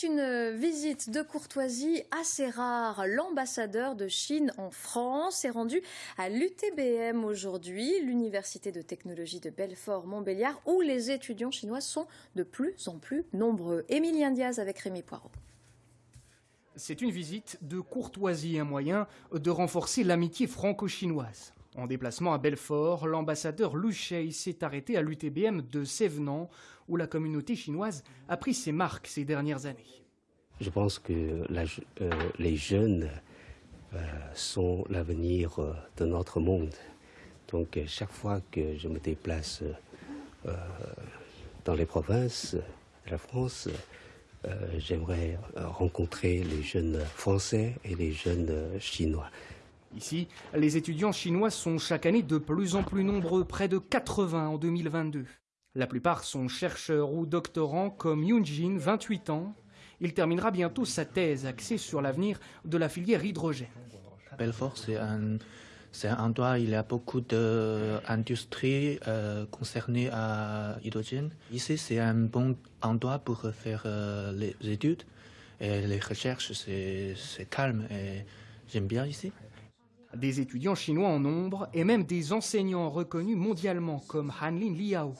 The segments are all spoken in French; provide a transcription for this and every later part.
C'est une visite de courtoisie assez rare. L'ambassadeur de Chine en France est rendu à l'UTBM aujourd'hui, l'Université de technologie de Belfort-Montbéliard, où les étudiants chinois sont de plus en plus nombreux. Émilien Diaz avec Rémi Poirot. C'est une visite de courtoisie, un moyen de renforcer l'amitié franco-chinoise. En déplacement à Belfort, l'ambassadeur Lu s'est arrêté à l'UTBM de Sévenant, où la communauté chinoise a pris ses marques ces dernières années. Je pense que euh, les jeunes euh, sont l'avenir euh, de notre monde. Donc chaque fois que je me déplace dans les provinces de la France, j'aimerais rencontrer les jeunes français et les jeunes chinois. Ici, les étudiants chinois sont chaque année de plus en plus nombreux, près de 80 en 2022. La plupart sont chercheurs ou doctorants comme Jin, 28 ans. Il terminera bientôt sa thèse axée sur l'avenir de la filière hydrogène. Belfort, c'est un, endroit où il y a beaucoup d'industries euh, concernées à l'hydrogène. Ici, c'est un bon endroit pour faire euh, les études. Et les recherches, c'est calme et j'aime bien ici. Des étudiants chinois en nombre et même des enseignants reconnus mondialement comme Hanlin Liao.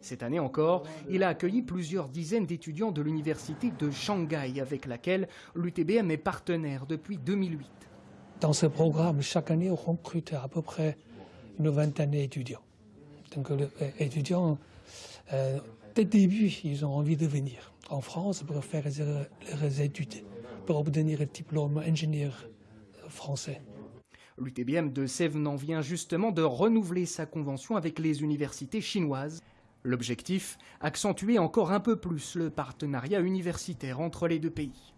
Cette année encore, il a accueilli plusieurs dizaines d'étudiants de l'université de Shanghai avec laquelle l'UTBM est partenaire depuis 2008. Dans ce programme, chaque année, on recrute à peu près une vingtaine d'étudiants. Donc les euh, étudiants, euh, dès le début, ils ont envie de venir en France pour faire leurs études, pour obtenir le diplôme ingénieur français. L'UTBM de Sévenant vient justement de renouveler sa convention avec les universités chinoises. L'objectif, accentuer encore un peu plus le partenariat universitaire entre les deux pays.